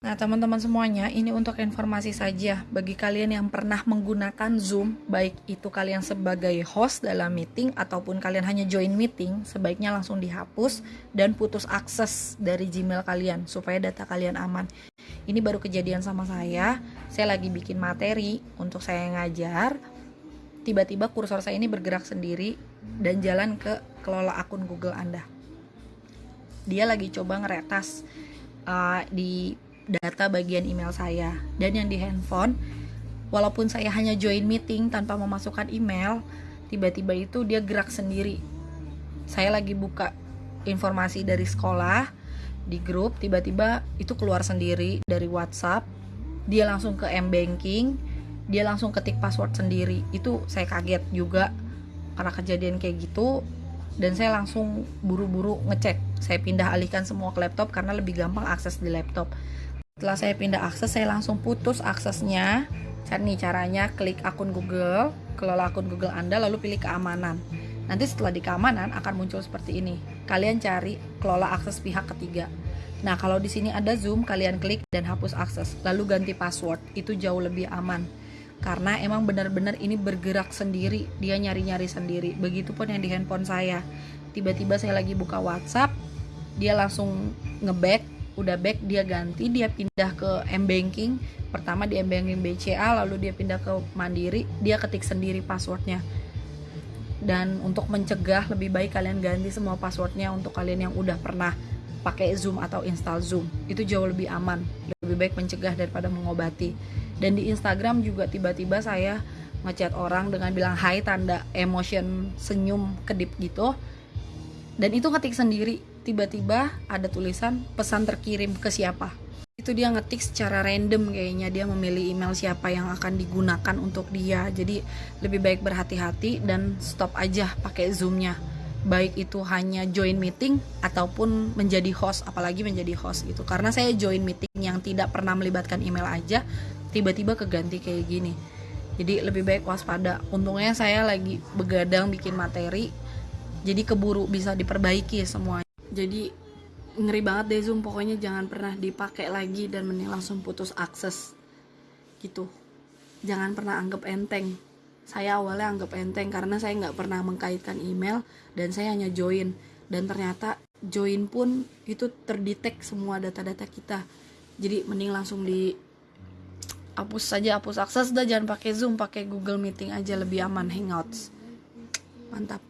Nah, teman-teman semuanya, ini untuk informasi saja bagi kalian yang pernah menggunakan Zoom, baik itu kalian sebagai host dalam meeting ataupun kalian hanya join meeting, sebaiknya langsung dihapus dan putus akses dari Gmail kalian supaya data kalian aman. Ini baru kejadian sama saya. Saya lagi bikin materi untuk saya ngajar. Tiba-tiba kursor saya ini bergerak sendiri dan jalan ke kelola akun Google Anda. Dia lagi coba ngeretas uh, di data bagian email saya dan yang di handphone walaupun saya hanya join meeting tanpa memasukkan email tiba-tiba itu dia gerak sendiri. Saya lagi buka informasi dari sekolah di grup tiba-tiba itu keluar sendiri dari WhatsApp. Dia langsung ke M banking dia langsung ketik password sendiri. Itu saya kaget juga karena kejadian kayak gitu dan saya langsung buru-buru ngecek. Saya pindah alihkan semua ke laptop karena lebih gampang akses di laptop setelah saya pindah akses saya langsung putus aksesnya. Cari caranya klik akun Google kelola akun Google Anda lalu pilih keamanan. Nanti setelah di keamanan akan muncul seperti ini. Kalian cari kelola akses pihak ketiga. Nah kalau di sini ada zoom kalian klik dan hapus akses. Lalu ganti password itu jauh lebih aman. Karena emang benar-benar ini bergerak sendiri dia nyari-nyari sendiri. Begitupun yang di handphone saya. Tiba-tiba saya lagi buka WhatsApp dia langsung ngeback udah back dia ganti dia pindah ke M banking. Pertama di M banking BCA lalu dia pindah ke Mandiri dia ketik sendiri passwordnya. Dan untuk mencegah lebih baik kalian ganti semua passwordnya untuk kalian yang udah pernah pakai Zoom atau install Zoom. Itu jauh lebih aman lebih baik mencegah daripada mengobati. Dan di Instagram juga tiba-tiba saya ngechat orang dengan bilang hai tanda emotion senyum kedip gitu. Dan itu ketik sendiri tiba-tiba ada tulisan pesan terkirim ke siapa? Itu dia ngetik secara random kayaknya dia memilih email siapa yang akan digunakan untuk dia. Jadi lebih baik berhati-hati dan stop aja pakai zoomnya. Baik itu hanya join meeting ataupun menjadi host apalagi menjadi host gitu. Karena saya join meeting yang tidak pernah melibatkan email aja tiba-tiba keganti kayak gini. Jadi lebih baik waspada. Untungnya saya lagi begadang bikin materi jadi keburu bisa diperbaiki semuanya jadi ngeri banget deh zoom. Pokoknya jangan pernah dipakai lagi dan mending langsung putus akses. Gitu. Jangan pernah anggap enteng. Saya awalnya anggap enteng karena saya nggak pernah mengkaitkan email dan saya hanya join. Dan ternyata join pun itu terdetek semua data-data kita. Jadi mending langsung di hapus saja hapus akses. Dah jangan pakai zoom pakai google meeting aja. Lebih aman hangouts. Mantap